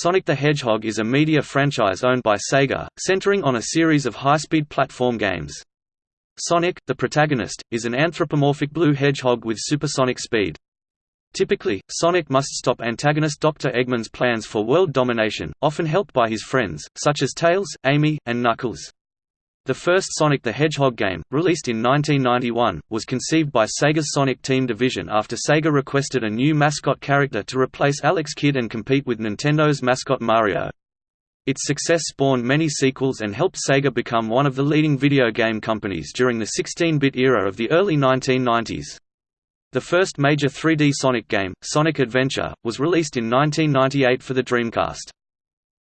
Sonic the Hedgehog is a media franchise owned by Sega, centering on a series of high-speed platform games. Sonic, the protagonist, is an anthropomorphic blue hedgehog with supersonic speed. Typically, Sonic must stop antagonist Dr. Eggman's plans for world domination, often helped by his friends, such as Tails, Amy, and Knuckles. The first Sonic the Hedgehog game, released in 1991, was conceived by Sega's Sonic Team division after Sega requested a new mascot character to replace Alex Kidd and compete with Nintendo's mascot Mario. Its success spawned many sequels and helped Sega become one of the leading video game companies during the 16-bit era of the early 1990s. The first major 3D Sonic game, Sonic Adventure, was released in 1998 for the Dreamcast.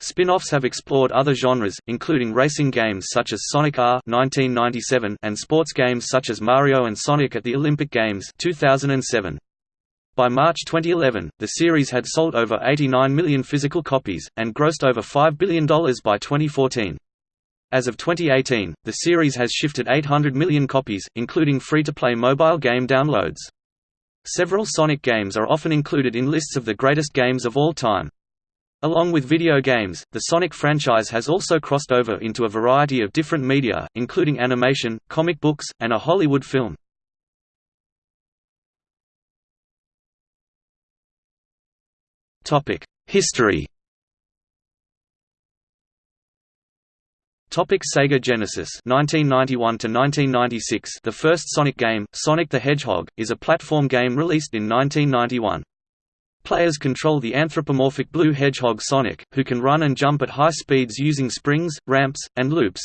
Spin-offs have explored other genres, including racing games such as Sonic R 1997 and sports games such as Mario and Sonic at the Olympic Games 2007. By March 2011, the series had sold over 89 million physical copies, and grossed over $5 billion by 2014. As of 2018, the series has shifted 800 million copies, including free-to-play mobile game downloads. Several Sonic games are often included in lists of the greatest games of all time. Along with video games, the Sonic franchise has also crossed over into a variety of different media, including animation, comic books, and a Hollywood film. History Topic Sega Genesis 1991 to 1996 The first Sonic game, Sonic the Hedgehog, is a platform game released in 1991. Players control the anthropomorphic blue hedgehog Sonic, who can run and jump at high speeds using springs, ramps, and loops.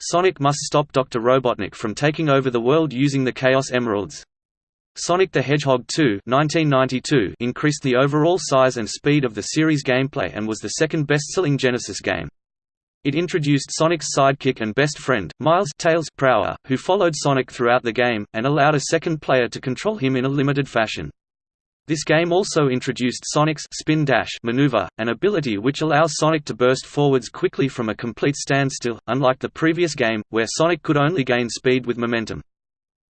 Sonic must stop Dr. Robotnik from taking over the world using the Chaos Emeralds. Sonic the Hedgehog 2 1992 increased the overall size and speed of the series gameplay and was the second best-selling Genesis game. It introduced Sonic's sidekick and best friend, Miles Tails Prower, who followed Sonic throughout the game, and allowed a second player to control him in a limited fashion. This game also introduced Sonic's spin dash maneuver, an ability which allows Sonic to burst forwards quickly from a complete standstill, unlike the previous game, where Sonic could only gain speed with momentum.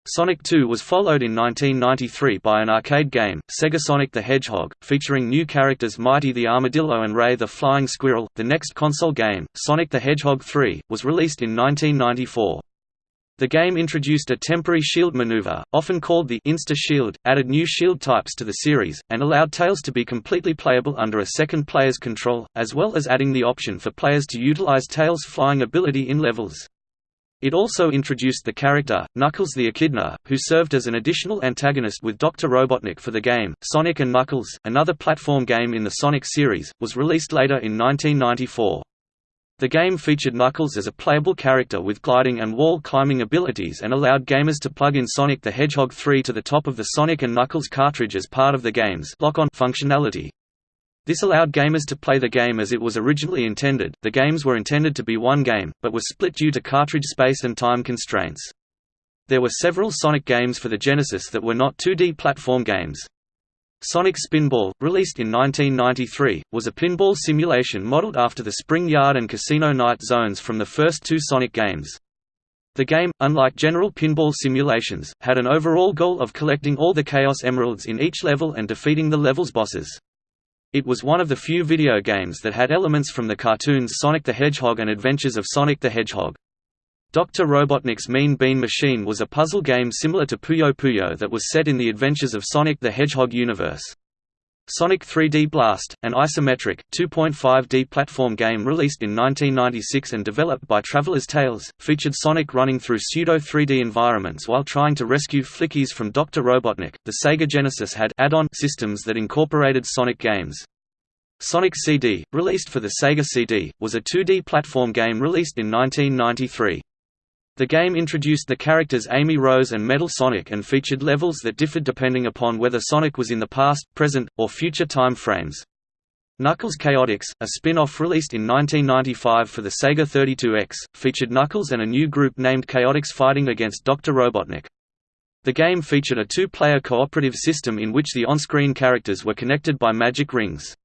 Sonic 2 was followed in 1993 by an arcade game, Sega Sonic the Hedgehog, featuring new characters Mighty the Armadillo and Ray the Flying Squirrel. The next console game, Sonic the Hedgehog 3, was released in 1994. The game introduced a temporary shield maneuver, often called the Insta-Shield, added new shield types to the series, and allowed Tails to be completely playable under a second player's control, as well as adding the option for players to utilize Tails' flying ability in levels. It also introduced the character, Knuckles the Echidna, who served as an additional antagonist with Dr. Robotnik for the game. Sonic and Knuckles, another platform game in the Sonic series, was released later in 1994. The game featured Knuckles as a playable character with gliding and wall climbing abilities and allowed gamers to plug in Sonic the Hedgehog 3 to the top of the Sonic and Knuckles cartridge as part of the game's lock-on functionality. This allowed gamers to play the game as it was originally intended. The games were intended to be one game, but were split due to cartridge space and time constraints. There were several Sonic games for the Genesis that were not 2D platform games. Sonic Spinball, released in 1993, was a pinball simulation modeled after the Spring Yard and Casino Night zones from the first two Sonic games. The game, unlike general pinball simulations, had an overall goal of collecting all the Chaos Emeralds in each level and defeating the level's bosses. It was one of the few video games that had elements from the cartoons Sonic the Hedgehog and Adventures of Sonic the Hedgehog. Dr. Robotnik's Mean Bean Machine was a puzzle game similar to Puyo Puyo that was set in the adventures of Sonic the Hedgehog universe. Sonic 3D Blast, an isometric, 2.5D platform game released in 1996 and developed by Traveller's Tales, featured Sonic running through pseudo-3D environments while trying to rescue Flickies from Dr. Robotnik. The Sega Genesis had add-on systems that incorporated Sonic games. Sonic CD, released for the Sega CD, was a 2D platform game released in 1993. The game introduced the characters Amy Rose and Metal Sonic and featured levels that differed depending upon whether Sonic was in the past, present, or future time frames. Knuckles Chaotix, a spin-off released in 1995 for the Sega 32X, featured Knuckles and a new group named Chaotix fighting against Dr. Robotnik. The game featured a two-player cooperative system in which the on-screen characters were connected by magic rings.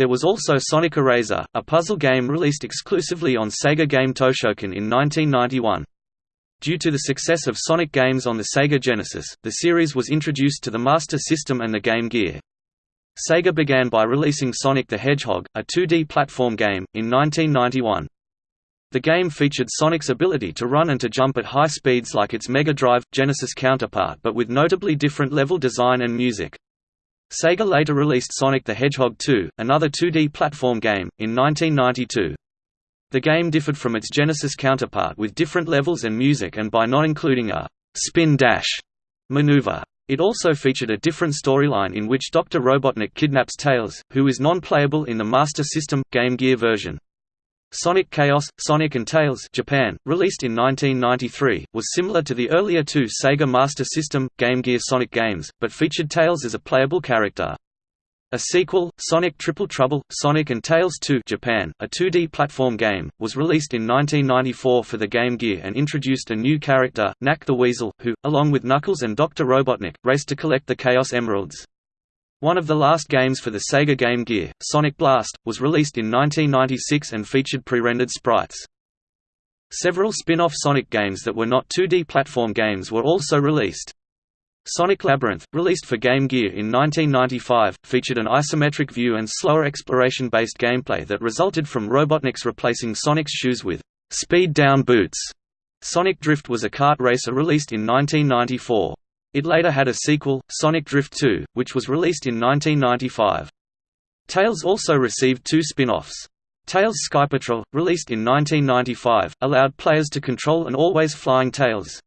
There was also Sonic Eraser, a puzzle game released exclusively on Sega Game Toshokan in 1991. Due to the success of Sonic games on the Sega Genesis, the series was introduced to the Master System and the Game Gear. Sega began by releasing Sonic the Hedgehog, a 2D platform game, in 1991. The game featured Sonic's ability to run and to jump at high speeds like its Mega Drive, Genesis counterpart but with notably different level design and music. Sega later released Sonic the Hedgehog 2, another 2D platform game, in 1992. The game differed from its Genesis counterpart with different levels and music and by not including a «spin dash» maneuver. It also featured a different storyline in which Dr. Robotnik kidnaps Tails, who is non-playable in the Master System, Game Gear version. Sonic Chaos, Sonic and Tails Japan, released in 1993, was similar to the earlier two Sega Master System, Game Gear Sonic games, but featured Tails as a playable character. A sequel, Sonic Triple Trouble, Sonic and Tails 2 Japan, a 2D platform game, was released in 1994 for the Game Gear and introduced a new character, Nack the Weasel, who, along with Knuckles and Dr. Robotnik, raced to collect the Chaos Emeralds. One of the last games for the Sega Game Gear, Sonic Blast, was released in 1996 and featured pre-rendered sprites. Several spin-off Sonic games that were not 2D platform games were also released. Sonic Labyrinth, released for Game Gear in 1995, featured an isometric view and slower exploration-based gameplay that resulted from Robotnik's replacing Sonic's shoes with speed-down boots. Sonic Drift was a kart racer released in 1994. It later had a sequel, Sonic Drift 2, which was released in 1995. Tails also received two spin-offs. Tails Sky Patrol, released in 1995, allowed players to control an always flying Tails.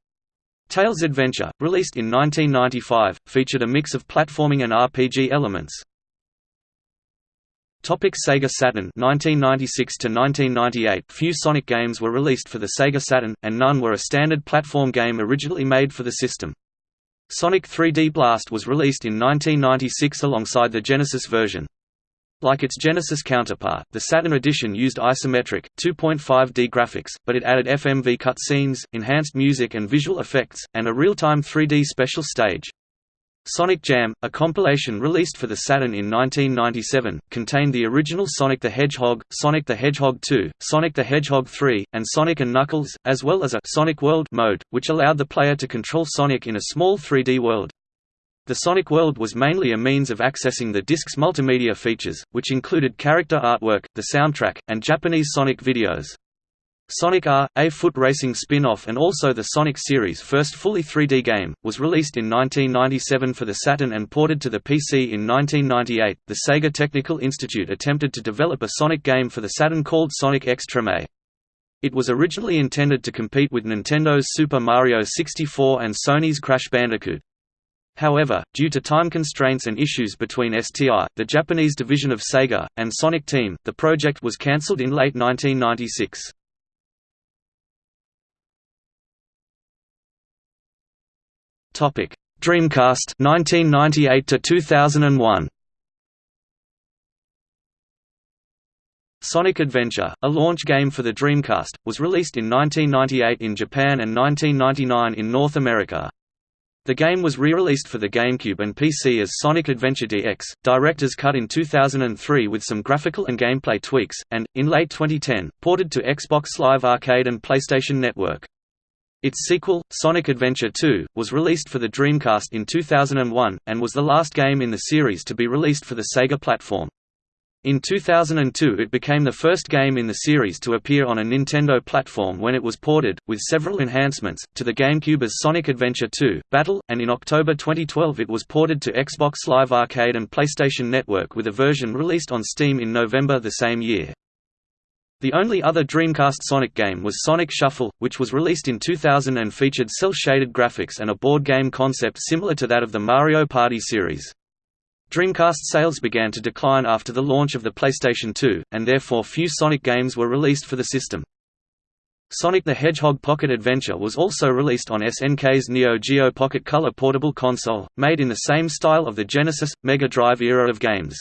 Tails Adventure, released in 1995, featured a mix of platforming and RPG elements. Topic Sega Saturn 1996 to 1998 Few Sonic games were released for the Sega Saturn and none were a standard platform game originally made for the system. Sonic 3D Blast was released in 1996 alongside the Genesis version. Like its Genesis counterpart, the Saturn edition used isometric, 2.5D graphics, but it added FMV cutscenes, enhanced music and visual effects, and a real-time 3D special stage. Sonic Jam, a compilation released for the Saturn in 1997, contained the original Sonic the Hedgehog, Sonic the Hedgehog 2, Sonic the Hedgehog 3, and Sonic and Knuckles, as well as a Sonic World mode, which allowed the player to control Sonic in a small 3D world. The Sonic World was mainly a means of accessing the disc's multimedia features, which included character artwork, the soundtrack, and Japanese Sonic videos. Sonic R, a foot racing spin-off and also the Sonic series' first fully 3D game, was released in 1997 for the Saturn and ported to the PC in 1998. The Sega Technical Institute attempted to develop a Sonic game for the Saturn called Sonic X Treme. It was originally intended to compete with Nintendo's Super Mario 64 and Sony's Crash Bandicoot. However, due to time constraints and issues between STI, the Japanese division of Sega, and Sonic Team, the project was cancelled in late 1996. Dreamcast 1998 to 2001 Sonic Adventure, a launch game for the Dreamcast, was released in 1998 in Japan and 1999 in North America. The game was re-released for the GameCube and PC as Sonic Adventure DX, Director's Cut in 2003 with some graphical and gameplay tweaks, and, in late 2010, ported to Xbox Live Arcade and PlayStation Network. Its sequel, Sonic Adventure 2, was released for the Dreamcast in 2001, and was the last game in the series to be released for the Sega platform. In 2002 it became the first game in the series to appear on a Nintendo platform when it was ported, with several enhancements, to the GameCube as Sonic Adventure 2, Battle, and in October 2012 it was ported to Xbox Live Arcade and PlayStation Network with a version released on Steam in November the same year. The only other Dreamcast Sonic game was Sonic Shuffle, which was released in 2000 and featured cel-shaded graphics and a board game concept similar to that of the Mario Party series. Dreamcast sales began to decline after the launch of the PlayStation 2, and therefore few Sonic games were released for the system. Sonic the Hedgehog Pocket Adventure was also released on SNK's Neo Geo Pocket Color portable console, made in the same style of the Genesis, Mega Drive era of games.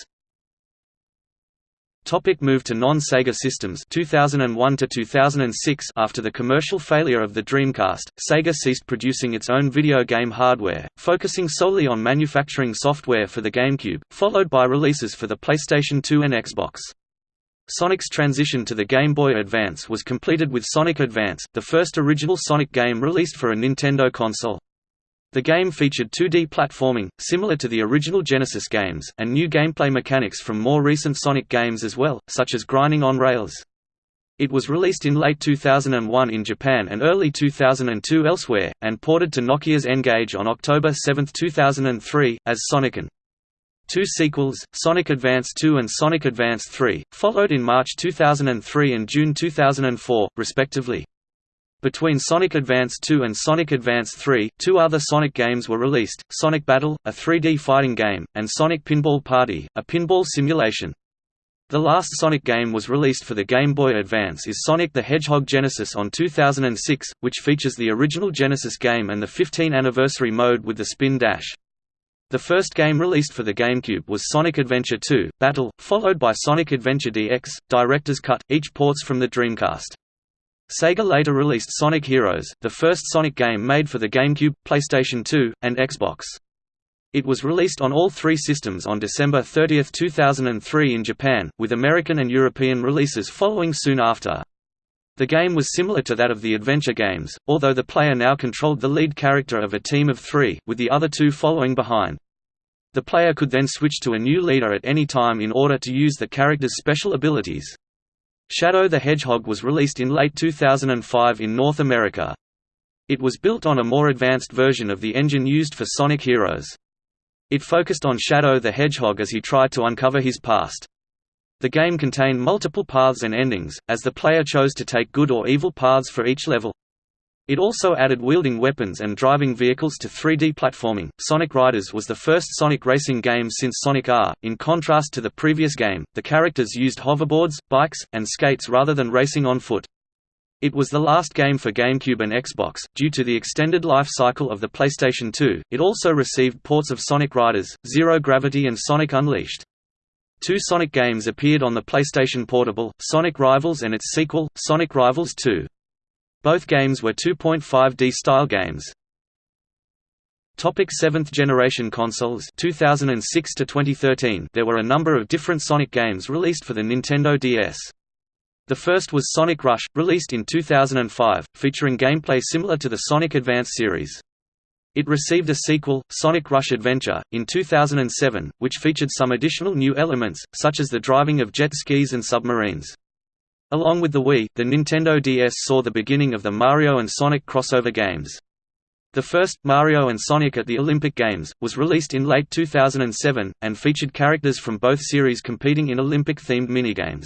Topic move to non-Sega systems 2001 to 2006 After the commercial failure of the Dreamcast, Sega ceased producing its own video game hardware, focusing solely on manufacturing software for the GameCube, followed by releases for the PlayStation 2 and Xbox. Sonic's transition to the Game Boy Advance was completed with Sonic Advance, the first original Sonic game released for a Nintendo console. The game featured 2D platforming, similar to the original Genesis games, and new gameplay mechanics from more recent Sonic games as well, such as grinding on rails. It was released in late 2001 in Japan and early 2002 elsewhere, and ported to Nokia's N-Gage on October 7, 2003, as SonicN. Two sequels, Sonic Advance 2 and Sonic Advance 3, followed in March 2003 and June 2004, respectively. Between Sonic Advance 2 and Sonic Advance 3, two other Sonic games were released, Sonic Battle, a 3D fighting game, and Sonic Pinball Party, a pinball simulation. The last Sonic game was released for the Game Boy Advance is Sonic the Hedgehog Genesis on 2006, which features the original Genesis game and the 15 anniversary mode with the spin dash. The first game released for the GameCube was Sonic Adventure 2, Battle, followed by Sonic Adventure DX, Director's Cut, each ports from the Dreamcast. Sega later released Sonic Heroes, the first Sonic game made for the GameCube, PlayStation 2, and Xbox. It was released on all three systems on December 30, 2003 in Japan, with American and European releases following soon after. The game was similar to that of the adventure games, although the player now controlled the lead character of a team of three, with the other two following behind. The player could then switch to a new leader at any time in order to use the character's special abilities. Shadow the Hedgehog was released in late 2005 in North America. It was built on a more advanced version of the engine used for Sonic Heroes. It focused on Shadow the Hedgehog as he tried to uncover his past. The game contained multiple paths and endings, as the player chose to take good or evil paths for each level. It also added wielding weapons and driving vehicles to 3D platforming. Sonic Riders was the first Sonic racing game since Sonic R. In contrast to the previous game, the characters used hoverboards, bikes, and skates rather than racing on foot. It was the last game for GameCube and Xbox, due to the extended life cycle of the PlayStation 2. It also received ports of Sonic Riders, Zero Gravity and Sonic Unleashed. Two Sonic games appeared on the PlayStation Portable, Sonic Rivals and its sequel, Sonic Rivals 2. Both games were 2.5D style games. Topic 7th generation consoles 2006 to 2013 There were a number of different Sonic games released for the Nintendo DS. The first was Sonic Rush, released in 2005, featuring gameplay similar to the Sonic Advance series. It received a sequel, Sonic Rush Adventure, in 2007, which featured some additional new elements, such as the driving of jet skis and submarines. Along with the Wii, the Nintendo DS saw the beginning of the Mario and Sonic crossover games. The first, Mario and Sonic at the Olympic Games, was released in late 2007, and featured characters from both series competing in Olympic-themed minigames.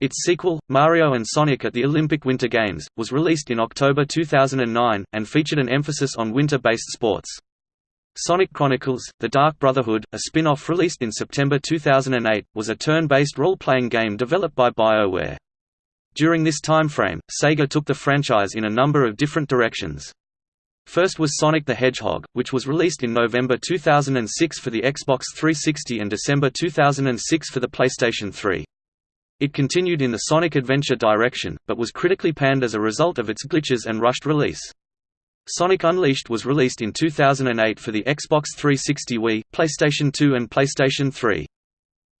Its sequel, Mario and Sonic at the Olympic Winter Games, was released in October 2009, and featured an emphasis on winter-based sports. Sonic Chronicles, The Dark Brotherhood, a spin-off released in September 2008, was a turn-based role-playing game developed by BioWare. During this time frame, Sega took the franchise in a number of different directions. First was Sonic the Hedgehog, which was released in November 2006 for the Xbox 360 and December 2006 for the PlayStation 3. It continued in the Sonic Adventure direction, but was critically panned as a result of its glitches and rushed release. Sonic Unleashed was released in 2008 for the Xbox 360 Wii, PlayStation 2 and PlayStation 3.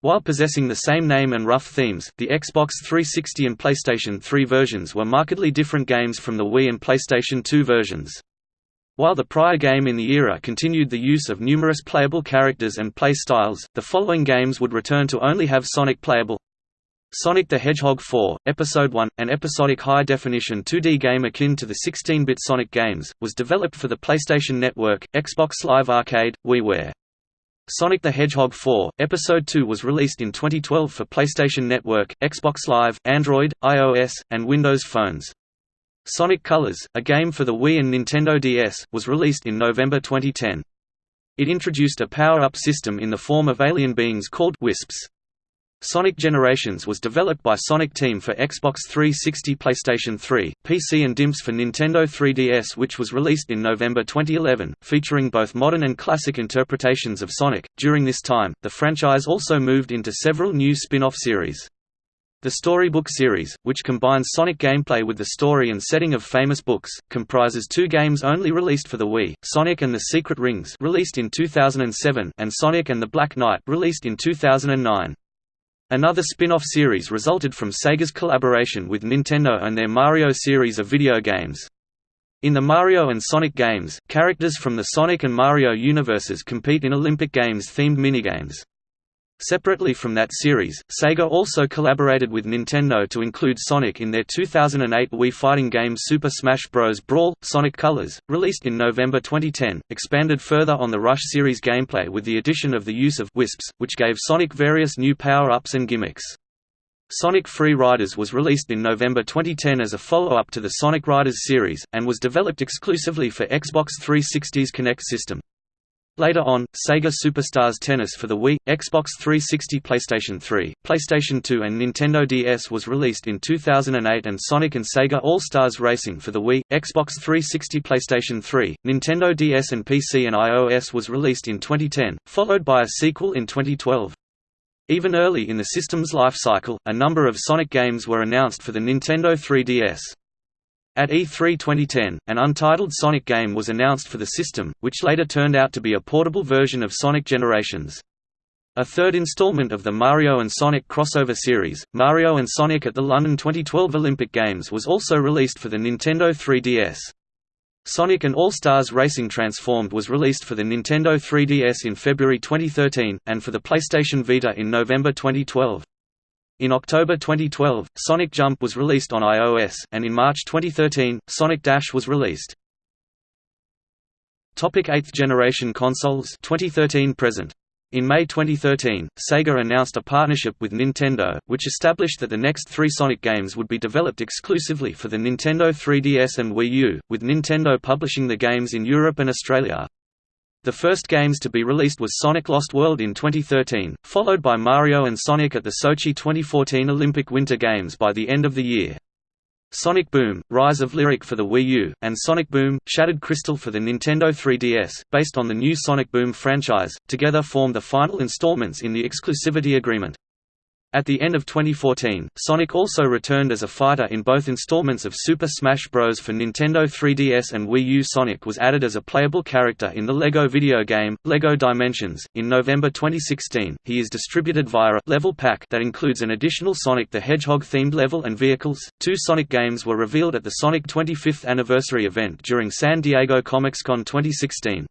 While possessing the same name and rough themes, the Xbox 360 and PlayStation 3 versions were markedly different games from the Wii and PlayStation 2 versions. While the prior game in the era continued the use of numerous playable characters and play styles, the following games would return to only have Sonic playable. Sonic the Hedgehog 4, Episode 1, an episodic high-definition 2D game akin to the 16-bit Sonic games, was developed for the PlayStation Network, Xbox Live Arcade, WiiWare. Sonic the Hedgehog 4, Episode 2 was released in 2012 for PlayStation Network, Xbox Live, Android, iOS, and Windows phones. Sonic Colors, a game for the Wii and Nintendo DS, was released in November 2010. It introduced a power-up system in the form of alien beings called Wisps. Sonic Generations was developed by Sonic Team for Xbox 360 PlayStation 3, PC and Dimps for Nintendo 3DS which was released in November 2011, featuring both modern and classic interpretations of Sonic. During this time, the franchise also moved into several new spin-off series. The Storybook series, which combines Sonic gameplay with the story and setting of famous books, comprises two games only released for the Wii, Sonic and the Secret Rings released in 2007 and Sonic and the Black Knight released in 2009. Another spin-off series resulted from Sega's collaboration with Nintendo and their Mario series of video games. In the Mario and Sonic games, characters from the Sonic and Mario universes compete in Olympic Games-themed minigames. Separately from that series, Sega also collaborated with Nintendo to include Sonic in their 2008 Wii fighting game Super Smash Bros. Brawl – Sonic Colors, released in November 2010, expanded further on the Rush series gameplay with the addition of the use of Wisps, which gave Sonic various new power-ups and gimmicks. Sonic Free Riders was released in November 2010 as a follow-up to the Sonic Riders series, and was developed exclusively for Xbox 360's Kinect system. Later on, Sega Superstars Tennis for the Wii, Xbox 360 PlayStation 3, PlayStation 2 and Nintendo DS was released in 2008 and Sonic and Sega All-Stars Racing for the Wii, Xbox 360 PlayStation 3, Nintendo DS and PC and iOS was released in 2010, followed by a sequel in 2012. Even early in the system's life cycle, a number of Sonic games were announced for the Nintendo 3DS. At E3 2010, an untitled Sonic game was announced for the system, which later turned out to be a portable version of Sonic Generations. A third installment of the Mario and Sonic crossover series, Mario and Sonic at the London 2012 Olympic Games was also released for the Nintendo 3DS. Sonic and All-Stars Racing Transformed was released for the Nintendo 3DS in February 2013, and for the PlayStation Vita in November 2012. In October 2012, Sonic Jump was released on iOS, and in March 2013, Sonic Dash was released. Topic 8th generation consoles 2013 present. In May 2013, Sega announced a partnership with Nintendo, which established that the next three Sonic games would be developed exclusively for the Nintendo 3DS and Wii U, with Nintendo publishing the games in Europe and Australia. The first games to be released was Sonic Lost World in 2013, followed by Mario and Sonic at the Sochi 2014 Olympic Winter Games by the end of the year. Sonic Boom, Rise of Lyric for the Wii U, and Sonic Boom, Shattered Crystal for the Nintendo 3DS, based on the new Sonic Boom franchise, together form the final installments in the exclusivity agreement. At the end of 2014, Sonic also returned as a fighter in both installments of Super Smash Bros. for Nintendo 3DS and Wii U. Sonic was added as a playable character in the LEGO video game, LEGO Dimensions. In November 2016, he is distributed via a level pack that includes an additional Sonic the Hedgehog themed level and vehicles. Two Sonic games were revealed at the Sonic 25th anniversary event during San Diego Comic-Con 2016.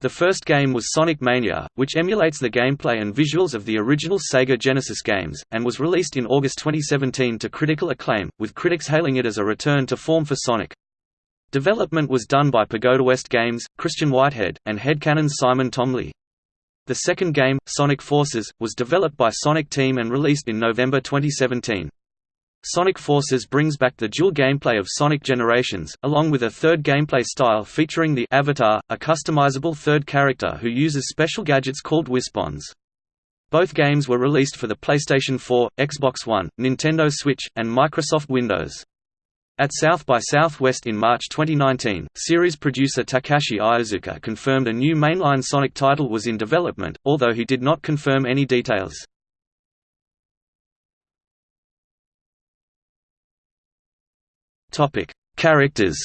The first game was Sonic Mania, which emulates the gameplay and visuals of the original Sega Genesis games, and was released in August 2017 to critical acclaim, with critics hailing it as a return to form for Sonic. Development was done by Pagoda West Games, Christian Whitehead, and Headcannon's Simon Thomley. The second game, Sonic Forces, was developed by Sonic Team and released in November 2017. Sonic Forces brings back the dual gameplay of Sonic Generations, along with a third gameplay style featuring the Avatar, a customizable third character who uses special gadgets called Wispons. Both games were released for the PlayStation 4, Xbox One, Nintendo Switch, and Microsoft Windows. At South by Southwest in March 2019, series producer Takashi Iizuka confirmed a new mainline Sonic title was in development, although he did not confirm any details. Topic: Characters.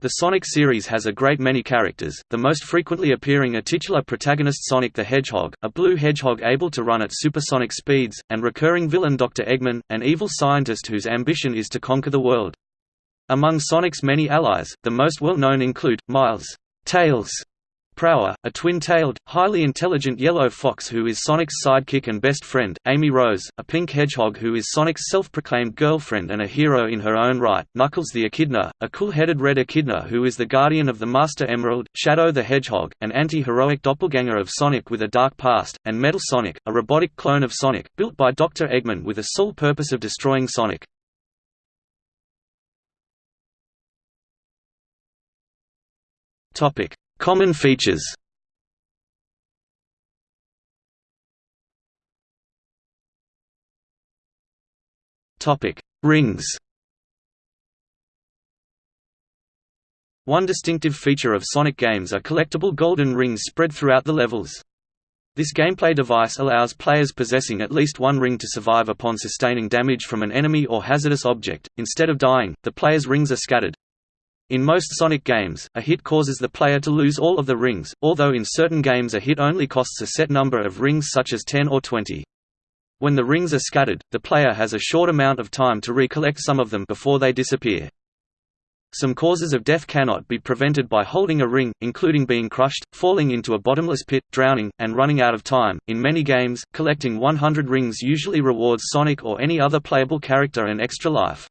The Sonic series has a great many characters, the most frequently appearing are titular protagonist Sonic the Hedgehog, a blue hedgehog able to run at supersonic speeds, and recurring villain Dr. Eggman, an evil scientist whose ambition is to conquer the world. Among Sonic's many allies, the most well-known include, Miles, Tails, Prower, a twin-tailed, highly intelligent yellow fox who is Sonic's sidekick and best friend, Amy Rose, a pink hedgehog who is Sonic's self-proclaimed girlfriend and a hero in her own right, Knuckles the Echidna, a cool-headed red echidna who is the guardian of the Master Emerald, Shadow the Hedgehog, an anti-heroic doppelganger of Sonic with a dark past, and Metal Sonic, a robotic clone of Sonic, built by Dr. Eggman with the sole purpose of destroying Sonic. Topic Common features Rings One distinctive feature of Sonic games are collectible golden rings spread throughout the levels. This gameplay device allows players possessing at least one ring to survive upon sustaining damage from an enemy or hazardous object. Instead of dying, the player's rings are scattered. In most Sonic games, a hit causes the player to lose all of the rings, although in certain games a hit only costs a set number of rings such as 10 or 20. When the rings are scattered, the player has a short amount of time to recollect some of them before they disappear. Some causes of death cannot be prevented by holding a ring, including being crushed, falling into a bottomless pit, drowning, and running out of time. In many games, collecting 100 rings usually rewards Sonic or any other playable character an extra life.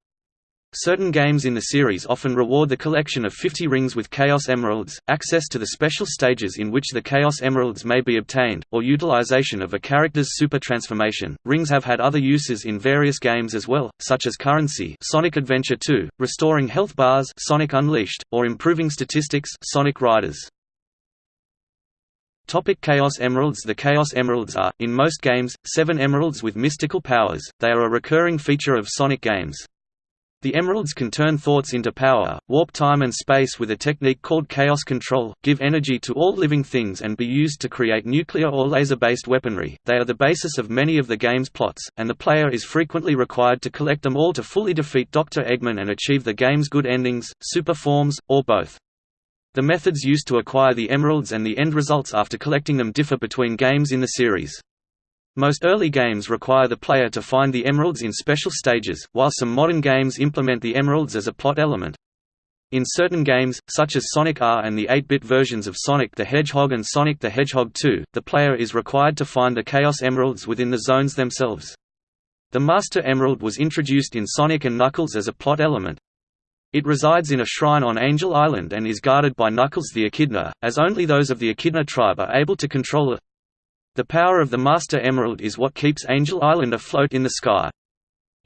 Certain games in the series often reward the collection of 50 rings with Chaos Emeralds, access to the special stages in which the Chaos Emeralds may be obtained, or utilization of a character's super transformation. Rings have had other uses in various games as well, such as currency Sonic Adventure 2, restoring health bars Sonic Unleashed, or improving statistics Sonic Riders. Topic Chaos Emeralds The Chaos Emeralds are, in most games, seven emeralds with mystical powers, they are a recurring feature of Sonic games. The emeralds can turn thoughts into power, warp time and space with a technique called chaos control, give energy to all living things and be used to create nuclear or laser-based weaponry. They are the basis of many of the game's plots, and the player is frequently required to collect them all to fully defeat Dr. Eggman and achieve the game's good endings, super forms, or both. The methods used to acquire the emeralds and the end results after collecting them differ between games in the series. Most early games require the player to find the emeralds in special stages, while some modern games implement the emeralds as a plot element. In certain games, such as Sonic R and the 8-bit versions of Sonic the Hedgehog and Sonic the Hedgehog 2, the player is required to find the Chaos Emeralds within the zones themselves. The Master Emerald was introduced in Sonic and Knuckles as a plot element. It resides in a shrine on Angel Island and is guarded by Knuckles the Echidna, as only those of the Echidna tribe are able to control it. The power of the Master Emerald is what keeps Angel Island afloat in the sky.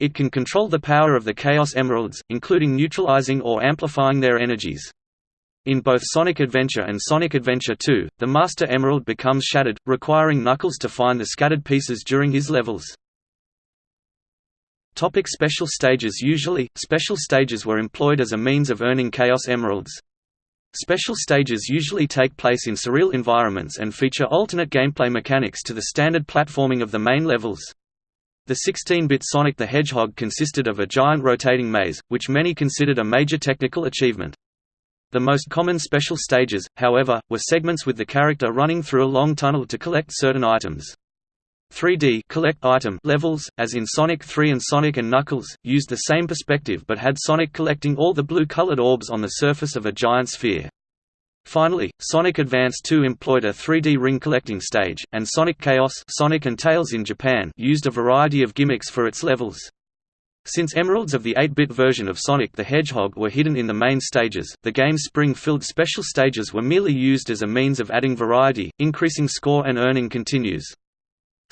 It can control the power of the Chaos Emeralds, including neutralizing or amplifying their energies. In both Sonic Adventure and Sonic Adventure 2, the Master Emerald becomes shattered, requiring Knuckles to find the scattered pieces during his levels. Topic special stages Usually, special stages were employed as a means of earning Chaos Emeralds. Special stages usually take place in surreal environments and feature alternate gameplay mechanics to the standard platforming of the main levels. The 16-bit Sonic the Hedgehog consisted of a giant rotating maze, which many considered a major technical achievement. The most common special stages, however, were segments with the character running through a long tunnel to collect certain items. 3D collect item levels, as in Sonic 3 and Sonic & Knuckles, used the same perspective but had Sonic collecting all the blue-colored orbs on the surface of a giant sphere. Finally, Sonic Advance 2 employed a 3D ring collecting stage, and Sonic Chaos Sonic and Tails in Japan used a variety of gimmicks for its levels. Since emeralds of the 8-bit version of Sonic the Hedgehog were hidden in the main stages, the game's spring-filled special stages were merely used as a means of adding variety, increasing score and earning continues.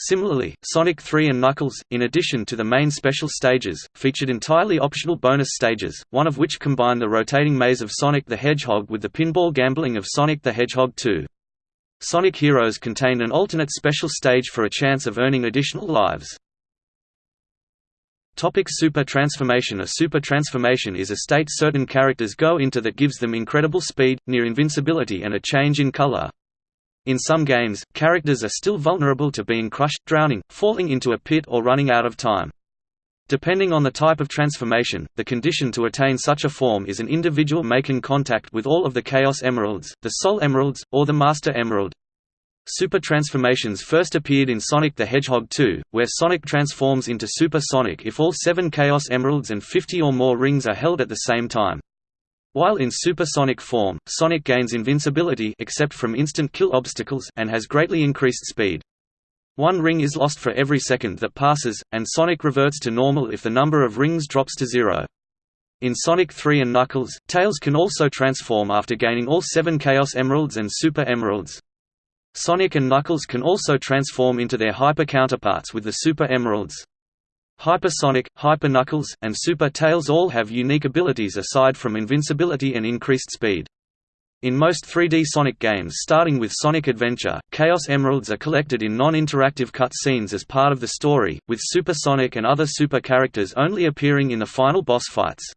Similarly, Sonic 3 and Knuckles, in addition to the main special stages, featured entirely optional bonus stages, one of which combined the rotating maze of Sonic the Hedgehog with the pinball gambling of Sonic the Hedgehog 2. Sonic Heroes contained an alternate special stage for a chance of earning additional lives. Topic super transformation A super transformation is a state certain characters go into that gives them incredible speed, near invincibility and a change in color. In some games, characters are still vulnerable to being crushed, drowning, falling into a pit or running out of time. Depending on the type of transformation, the condition to attain such a form is an individual making contact with all of the Chaos Emeralds, the Soul Emeralds, or the Master Emerald. Super transformations first appeared in Sonic the Hedgehog 2, where Sonic transforms into Super Sonic if all seven Chaos Emeralds and 50 or more rings are held at the same time. While in supersonic form, Sonic gains invincibility except from instant kill obstacles and has greatly increased speed. One ring is lost for every second that passes, and Sonic reverts to normal if the number of rings drops to zero. In Sonic 3 and Knuckles, Tails can also transform after gaining all seven Chaos Emeralds and Super Emeralds. Sonic and Knuckles can also transform into their hyper counterparts with the Super Emeralds. Hypersonic, Hyper Knuckles, and Super Tails all have unique abilities aside from invincibility and increased speed. In most 3D Sonic games starting with Sonic Adventure, Chaos Emeralds are collected in non-interactive cut scenes as part of the story, with Super Sonic and other super characters only appearing in the final boss fights.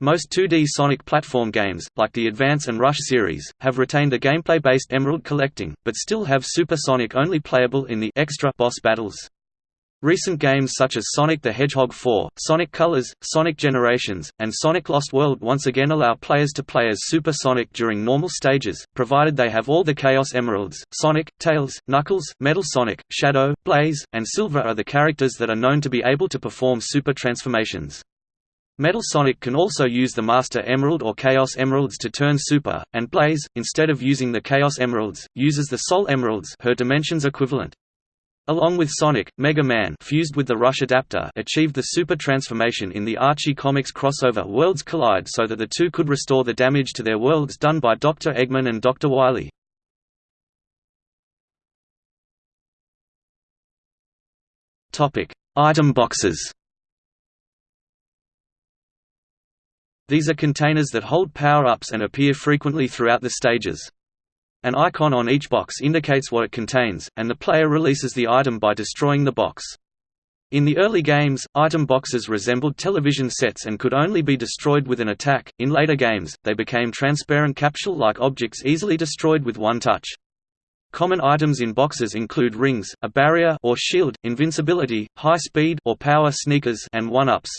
Most 2D Sonic platform games, like the Advance and Rush series, have retained a gameplay-based emerald collecting, but still have Super Sonic only playable in the extra boss battles. Recent games such as Sonic the Hedgehog 4, Sonic Colors, Sonic Generations, and Sonic Lost World once again allow players to play as Super Sonic during normal stages, provided they have all the Chaos Emeralds. Sonic, Tails, Knuckles, Metal Sonic, Shadow, Blaze, and Silver are the characters that are known to be able to perform super transformations. Metal Sonic can also use the Master Emerald or Chaos Emeralds to turn super, and Blaze, instead of using the Chaos Emeralds, uses the Soul Emeralds her dimensions equivalent. Along with Sonic, Mega Man fused with the Rush adapter achieved the super transformation in the Archie Comics crossover Worlds Collide so that the two could restore the damage to their worlds done by Dr. Eggman and Dr. Wily. Item boxes These are containers that hold power-ups and appear frequently throughout the stages. An icon on each box indicates what it contains, and the player releases the item by destroying the box. In the early games, item boxes resembled television sets and could only be destroyed with an attack. In later games, they became transparent capsule-like objects easily destroyed with one touch. Common items in boxes include rings, a barrier or shield, invincibility, high speed or power sneakers, and one-ups.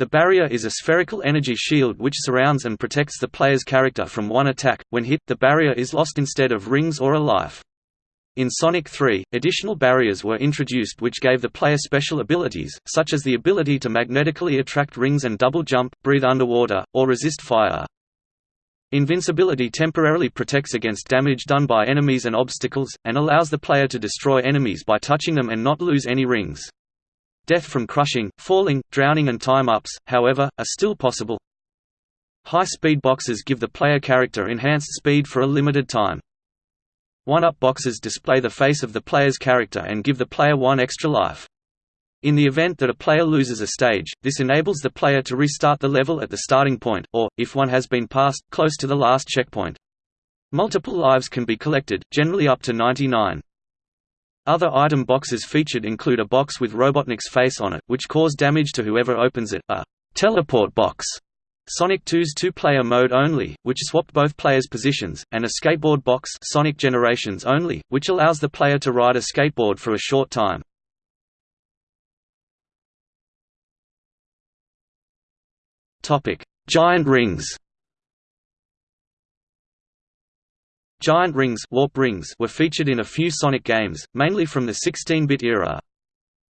The barrier is a spherical energy shield which surrounds and protects the player's character from one attack. When hit, the barrier is lost instead of rings or a life. In Sonic 3, additional barriers were introduced which gave the player special abilities, such as the ability to magnetically attract rings and double jump, breathe underwater, or resist fire. Invincibility temporarily protects against damage done by enemies and obstacles, and allows the player to destroy enemies by touching them and not lose any rings. Death from crushing, falling, drowning and time-ups, however, are still possible. High-speed boxes give the player character enhanced speed for a limited time. One-up boxes display the face of the player's character and give the player one extra life. In the event that a player loses a stage, this enables the player to restart the level at the starting point, or, if one has been passed, close to the last checkpoint. Multiple lives can be collected, generally up to 99. Other item boxes featured include a box with Robotnik's face on it, which cause damage to whoever opens it, a teleport box, Sonic 2's two-player mode only, which swapped both players' positions, and a skateboard box Sonic Generations only, which allows the player to ride a skateboard for a short time. Giant rings Giant rings, warp rings were featured in a few Sonic games, mainly from the 16-bit era.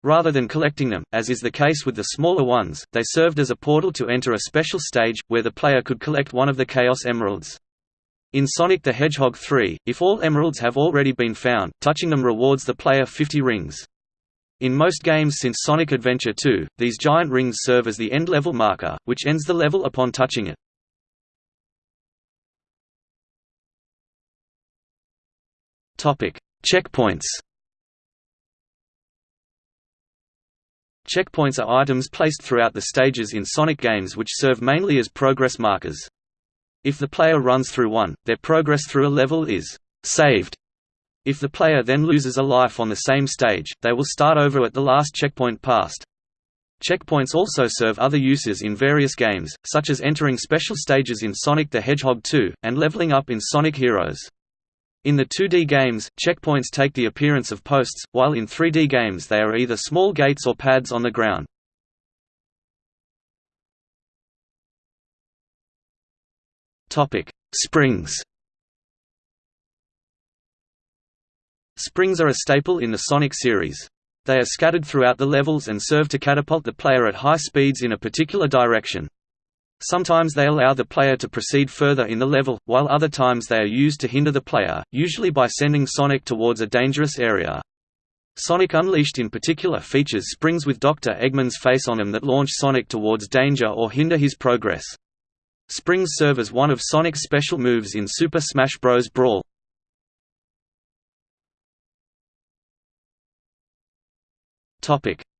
Rather than collecting them, as is the case with the smaller ones, they served as a portal to enter a special stage, where the player could collect one of the Chaos Emeralds. In Sonic the Hedgehog 3, if all emeralds have already been found, touching them rewards the player 50 rings. In most games since Sonic Adventure 2, these giant rings serve as the end level marker, which ends the level upon touching it. Checkpoints. Checkpoints are items placed throughout the stages in Sonic games which serve mainly as progress markers. If the player runs through one, their progress through a level is saved. If the player then loses a life on the same stage, they will start over at the last checkpoint passed. Checkpoints also serve other uses in various games, such as entering special stages in Sonic the Hedgehog 2, and leveling up in Sonic Heroes. In the 2D games, checkpoints take the appearance of posts, while in 3D games they are either small gates or pads on the ground. Springs Springs are a staple in the Sonic series. They are scattered throughout the levels and serve to catapult the player at high speeds in a particular direction. Sometimes they allow the player to proceed further in the level, while other times they are used to hinder the player, usually by sending Sonic towards a dangerous area. Sonic Unleashed in particular features springs with Dr. Eggman's face on them that launch Sonic towards danger or hinder his progress. Springs serve as one of Sonic's special moves in Super Smash Bros. Brawl.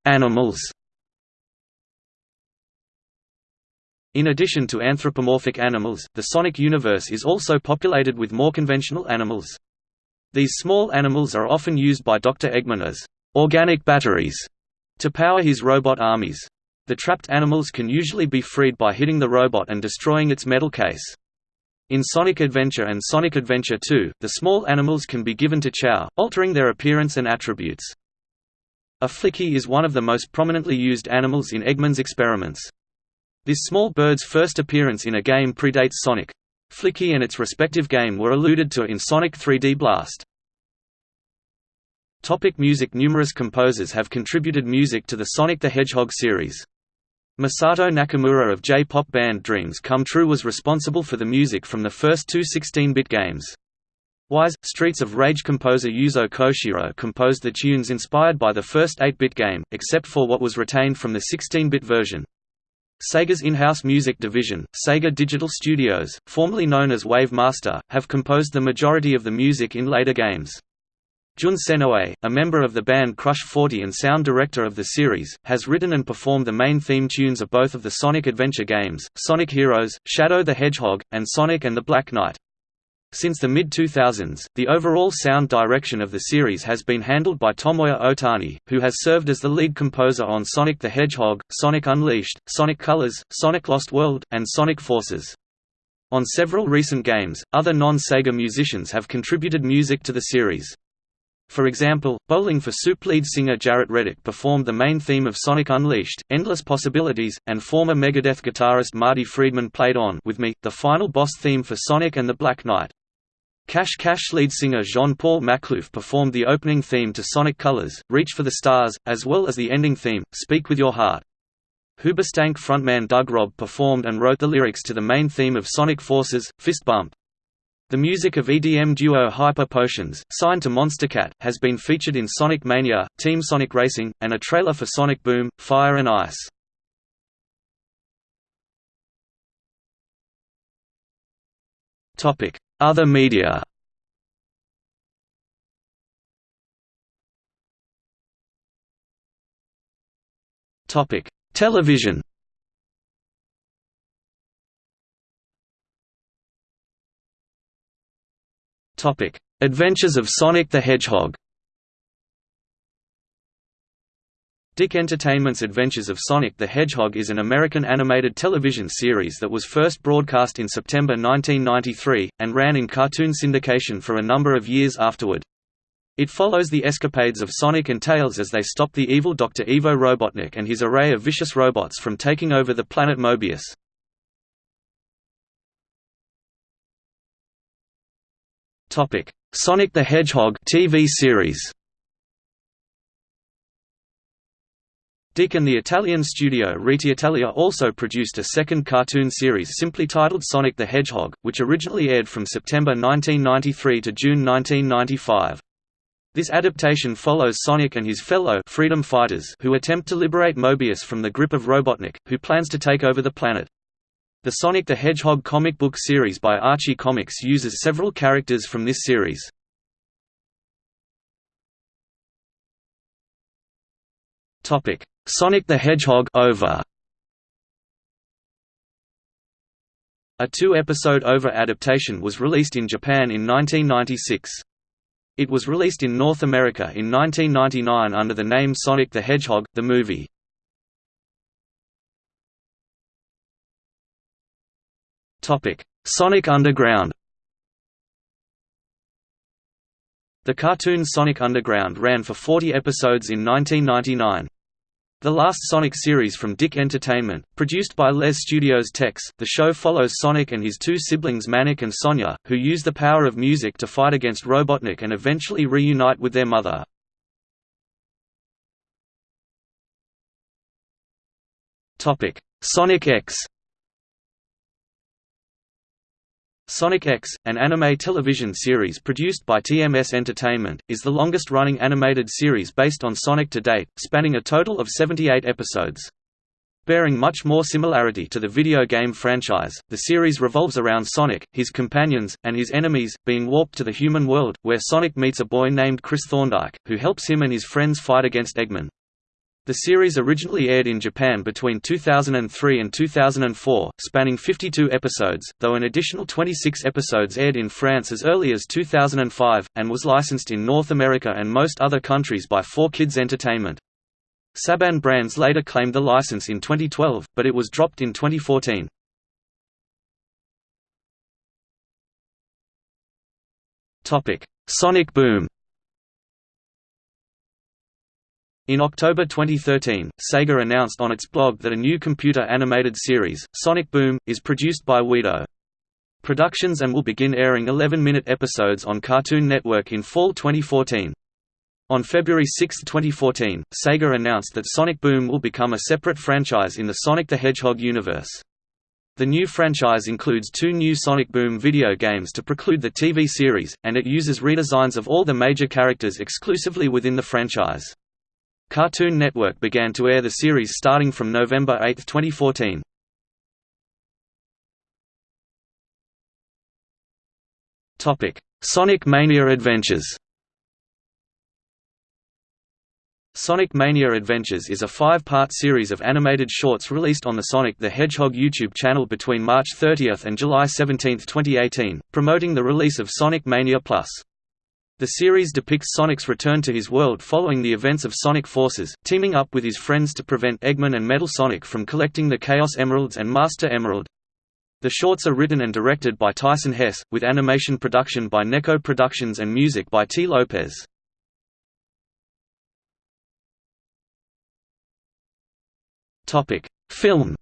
Animals In addition to anthropomorphic animals, the Sonic universe is also populated with more conventional animals. These small animals are often used by Dr. Eggman as organic batteries to power his robot armies. The trapped animals can usually be freed by hitting the robot and destroying its metal case. In Sonic Adventure and Sonic Adventure 2, the small animals can be given to Chao, altering their appearance and attributes. A flicky is one of the most prominently used animals in Eggman's experiments. This small bird's first appearance in a game predates Sonic. Flicky and its respective game were alluded to in Sonic 3D Blast. Topic music Numerous composers have contributed music to the Sonic the Hedgehog series. Masato Nakamura of J-pop band Dreams Come True was responsible for the music from the first two 16-bit games. Wise, Streets of Rage composer Yuzo Koshiro composed the tunes inspired by the first 8-bit game, except for what was retained from the 16-bit version. Sega's in-house music division, Sega Digital Studios, formerly known as Wave Master, have composed the majority of the music in later games. Jun Senoue, a member of the band Crush 40 and sound director of the series, has written and performed the main theme tunes of both of the Sonic Adventure games, Sonic Heroes, Shadow the Hedgehog, and Sonic and the Black Knight. Since the mid-2000s, the overall sound direction of the series has been handled by Tomoya Otani, who has served as the lead composer on Sonic the Hedgehog, Sonic Unleashed, Sonic Colors, Sonic Lost World, and Sonic Forces. On several recent games, other non-Sega musicians have contributed music to the series. For example, Bowling for Soup lead singer Jaret Reddick performed the main theme of Sonic Unleashed, Endless Possibilities, and former Megadeth guitarist Marty Friedman played on With Me, the final boss theme for Sonic and the Black Knight. Cash Cash lead singer Jean-Paul Makhlouf performed the opening theme to Sonic Colors, Reach for the Stars, as well as the ending theme, Speak With Your Heart. Hoobastank frontman Doug Robb performed and wrote the lyrics to the main theme of Sonic Forces, Fist Bump. The music of EDM duo Hyper Potions, signed to Monstercat, has been featured in Sonic Mania, Team Sonic Racing, and a trailer for Sonic Boom, Fire and Ice. Other media Television Topic: Adventures of Sonic the Hedgehog. DIC Entertainment's Adventures of Sonic the Hedgehog is an American animated television series that was first broadcast in September 1993, and ran in cartoon syndication for a number of years afterward. It follows the escapades of Sonic and Tails as they stop the evil Dr. Ivo Robotnik and his array of vicious robots from taking over the planet Mobius. Topic: Sonic the Hedgehog TV series. DIC and the Italian studio Rete Italia also produced a second cartoon series simply titled Sonic the Hedgehog, which originally aired from September 1993 to June 1995. This adaptation follows Sonic and his fellow freedom fighters who attempt to liberate Mobius from the grip of Robotnik, who plans to take over the planet. The Sonic the Hedgehog comic book series by Archie Comics uses several characters from this series. Sonic the Hedgehog OVA. A two-episode OVA adaptation was released in Japan in 1996. It was released in North America in 1999 under the name Sonic the Hedgehog, the movie. Sonic Underground The cartoon Sonic Underground ran for 40 episodes in 1999. The last Sonic series from DIC Entertainment, produced by Les Studios Tex, the show follows Sonic and his two siblings Manic and Sonia, who use the power of music to fight against Robotnik and eventually reunite with their mother. Sonic X Sonic X, an anime television series produced by TMS Entertainment, is the longest-running animated series based on Sonic to date, spanning a total of 78 episodes. Bearing much more similarity to the video game franchise, the series revolves around Sonic, his companions, and his enemies, being warped to the human world, where Sonic meets a boy named Chris Thorndyke, who helps him and his friends fight against Eggman. The series originally aired in Japan between 2003 and 2004, spanning 52 episodes, though an additional 26 episodes aired in France as early as 2005, and was licensed in North America and most other countries by 4Kids Entertainment. Saban Brands later claimed the license in 2012, but it was dropped in 2014. Sonic Boom In October 2013, Sega announced on its blog that a new computer animated series, Sonic Boom, is produced by OuiDo! Productions and will begin airing 11-minute episodes on Cartoon Network in fall 2014. On February 6, 2014, Sega announced that Sonic Boom will become a separate franchise in the Sonic the Hedgehog universe. The new franchise includes two new Sonic Boom video games to preclude the TV series, and it uses redesigns of all the major characters exclusively within the franchise. Cartoon Network began to air the series starting from November 8, 2014. Topic: Sonic Mania Adventures Sonic Mania Adventures is a five-part series of animated shorts released on the Sonic the Hedgehog YouTube channel between March 30 and July 17, 2018, promoting the release of Sonic Mania Plus. The series depicts Sonic's return to his world following the events of Sonic Forces, teaming up with his friends to prevent Eggman and Metal Sonic from collecting the Chaos Emeralds and Master Emerald. The shorts are written and directed by Tyson Hess, with animation production by Neko Productions and music by Tee Lopes. Film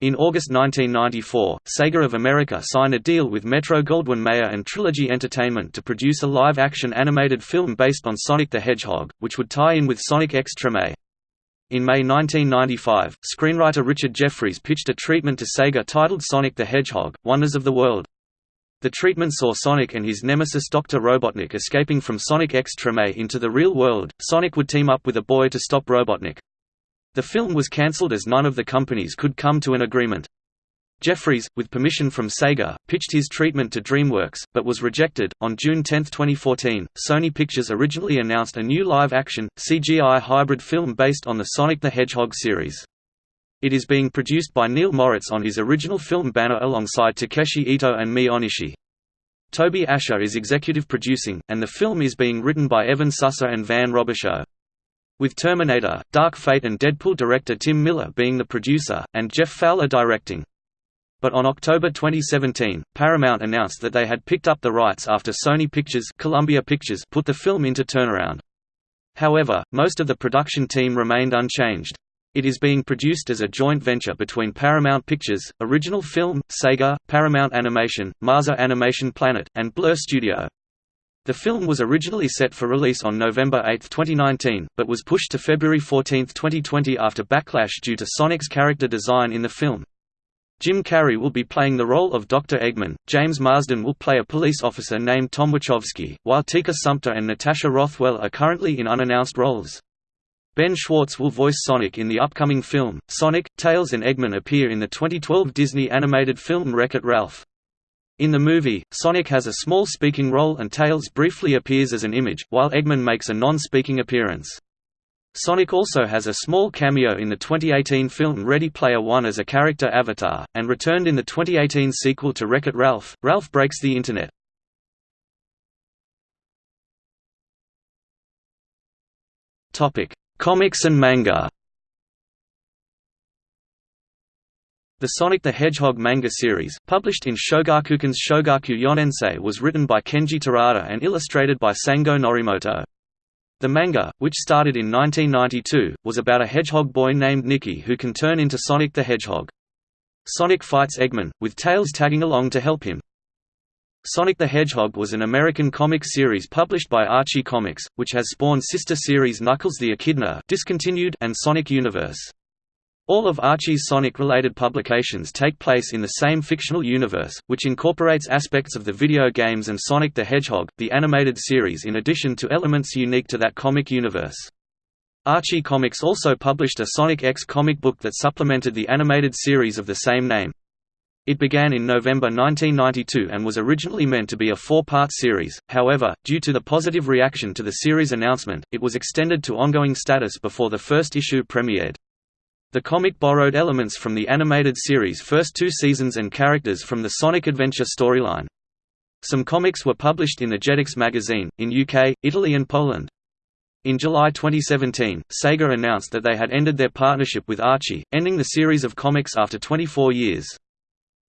In August 1994, Sega of America signed a deal with Metro-Goldwyn-Mayer and Trilogy Entertainment to produce a live-action animated film based on Sonic the Hedgehog, which would tie in with Sonic X Treme. In May 1995, screenwriter Richard Jefferies pitched a treatment to Sega titled Sonic the Hedgehog, Wonders of the World. The treatment saw Sonic and his nemesis Dr. Robotnik escaping from Sonic X Treme into the real world. Sonic would team up with a boy to stop Robotnik. The film was cancelled as none of the companies could come to an agreement. Jefferies, with permission from Sega, pitched his treatment to DreamWorks, but was rejected. On June 10, 2014, Sony Pictures originally announced a new live action, CGI hybrid film based on the Sonic the Hedgehog series. It is being produced by Neil Moritz on his original film banner alongside Takeshi Ito and Mie Onishi. Toby Ascher is executive producing, and the film is being written by Evan Susser and Van Robichaux with Terminator, Dark Fate and Deadpool director Tim Miller being the producer, and Jeff Fowler directing. But on October 2017, Paramount announced that they had picked up the rights after Sony Pictures, Columbia Pictures put the film into turnaround. However, most of the production team remained unchanged. It is being produced as a joint venture between Paramount Pictures, Original Film, Sega, Paramount Animation, Marza Animation Planet, and Blur Studio. The film was originally set for release on November 8, 2019, but was pushed to February 14, 2020 after backlash due to Sonic's character design in the film. Jim Carrey will be playing the role of Dr. Eggman, James Marsden will play a police officer named Tom Wachowski, while Tika Sumpter and Natasha Rothwell are currently in unannounced roles. Ben Schwartz will voice Sonic in the upcoming film. Sonic, Tails and Eggman appear in the 2012 Disney animated film Wreck-It Ralph. In the movie, Sonic has a small speaking role and Tails briefly appears as an image, while Eggman makes a non-speaking appearance. Sonic also has a small cameo in the 2018 film Ready Player One as a character avatar, and returned in the 2018 sequel to Wreck-It Ralph, Ralph Breaks the Internet. Comics and manga The Sonic the Hedgehog manga series, published in Shogakukan's Shogaku Yonensei was written by Kenji Terada and illustrated by Sango Norimoto. The manga, which started in 1992, was about a hedgehog boy named Nicky who can turn into Sonic the Hedgehog. Sonic fights Eggman, with Tails tagging along to help him. Sonic the Hedgehog was an American comic series published by Archie Comics, which has spawned sister series Knuckles the Echidna discontinued and Sonic Universe. All of Archie's Sonic-related publications take place in the same fictional universe, which incorporates aspects of the video games and Sonic the Hedgehog, the animated series in addition to elements unique to that comic universe. Archie Comics also published a Sonic X comic book that supplemented the animated series of the same name. It began in November 1992 and was originally meant to be a four-part series, however, due to the positive reaction to the series announcement, it was extended to ongoing status before the first issue premiered. The comic borrowed elements from the animated series' first two seasons and characters from the Sonic Adventure storyline. Some comics were published in the Jetix magazine, in UK, Italy and Poland. In July 2017, Sega announced that they had ended their partnership with Archie, ending the series of comics after 24 years.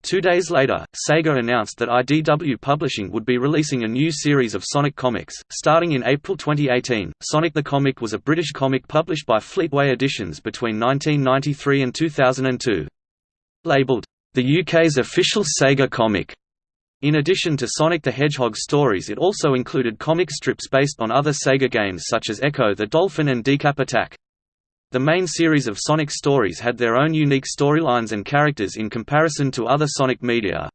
Two days later, Sega announced that IDW Publishing would be releasing a new series of Sonic comics, starting in April 2018. Sonic the Comic was a British comic published by Fleetway Editions between 1993 and 2002. Labelled, the UK's official Sega comic. In addition to Sonic the Hedgehog stories it also included comic strips based on other Sega games such as Ecco the Dolphin and Decap Attack. The main series of Sonic stories had their own unique storylines and characters in comparison to other Sonic media.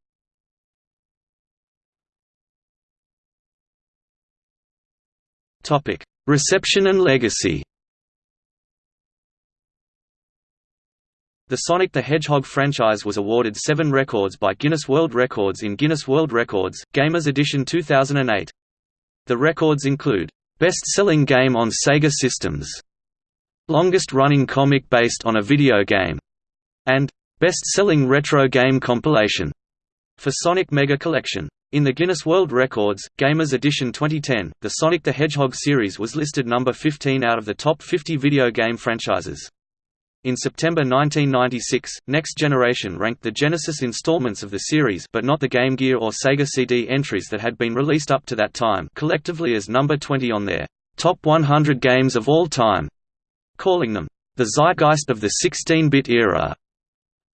Reception and legacy The Sonic the Hedgehog franchise was awarded seven records by Guinness World Records in Guinness World Records, Gamers Edition 2008. The records include, "...best-selling game on Sega systems", Longest-running comic based on a video game, and Best-selling retro game compilation for Sonic Mega Collection. In the Guinness World Records, Gamers Edition 2010, the Sonic the Hedgehog series was listed number 15 out of the top 50 video game franchises. In September 1996, Next Generation ranked the Genesis installments of the series but not the Game Gear or Sega CD entries that had been released up to that time collectively as number 20 on their Top 100 Games of All Time calling them, "...the zeitgeist of the 16-bit era."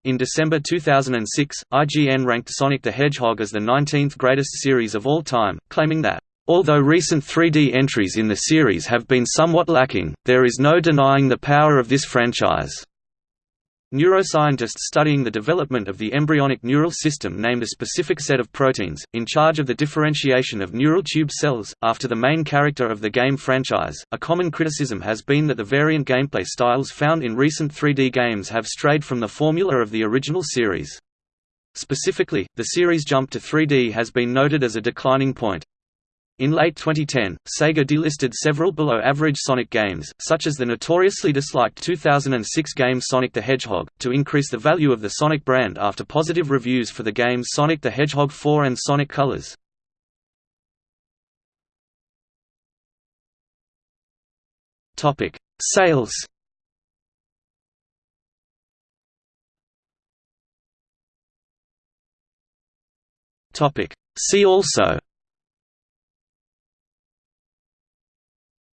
In December 2006, IGN ranked Sonic the Hedgehog as the 19th greatest series of all time, claiming that, Although recent 3D entries in the series have been somewhat lacking, there is no denying the power of this franchise. Neuroscientists studying the development of the embryonic neural system named a specific set of proteins, in charge of the differentiation of neural tube cells, after the main character of the game franchise. A common criticism has been that the variant gameplay styles found in recent 3D games have strayed from the formula of the original series. Specifically, the series' jump to 3D has been noted as a declining point. In late 2010, Sega delisted several below-average Sonic games, such as the notoriously disliked 2006 game Sonic the Hedgehog, to increase the value of the Sonic brand after positive reviews for the games Sonic the Hedgehog 4 and Sonic Colors. Sales See also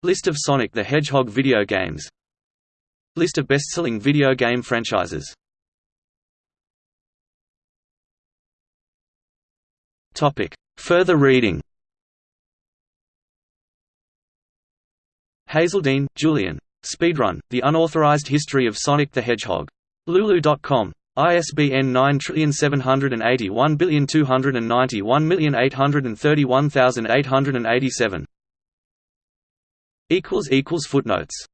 List of Sonic the Hedgehog video games List of best-selling video game franchises Further reading Hazeldine, Julian. Speedrun, The Unauthorized History of Sonic the Hedgehog. Lulu.com. ISBN 9781291831887. Footnotes